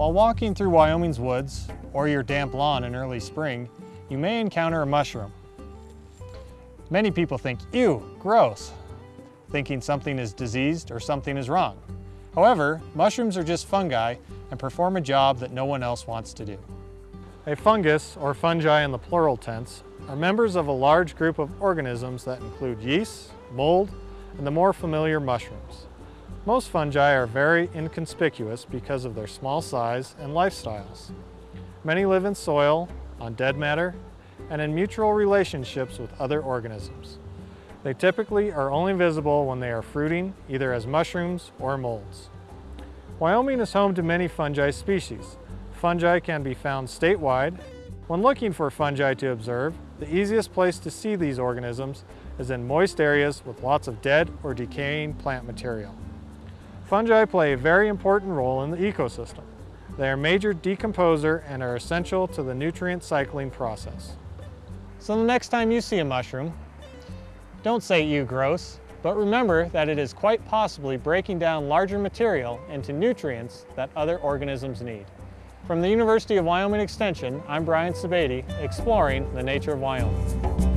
While walking through Wyoming's woods or your damp lawn in early spring, you may encounter a mushroom. Many people think, ew, gross, thinking something is diseased or something is wrong. However, mushrooms are just fungi and perform a job that no one else wants to do. A fungus, or fungi in the plural tense, are members of a large group of organisms that include yeast, mold, and the more familiar mushrooms. Most fungi are very inconspicuous because of their small size and lifestyles. Many live in soil, on dead matter, and in mutual relationships with other organisms. They typically are only visible when they are fruiting, either as mushrooms or molds. Wyoming is home to many fungi species. Fungi can be found statewide. When looking for fungi to observe, the easiest place to see these organisms is in moist areas with lots of dead or decaying plant material. Fungi play a very important role in the ecosystem. They are major decomposer and are essential to the nutrient cycling process. So the next time you see a mushroom, don't say you gross, but remember that it is quite possibly breaking down larger material into nutrients that other organisms need. From the University of Wyoming Extension, I'm Brian Sebade, exploring the nature of Wyoming.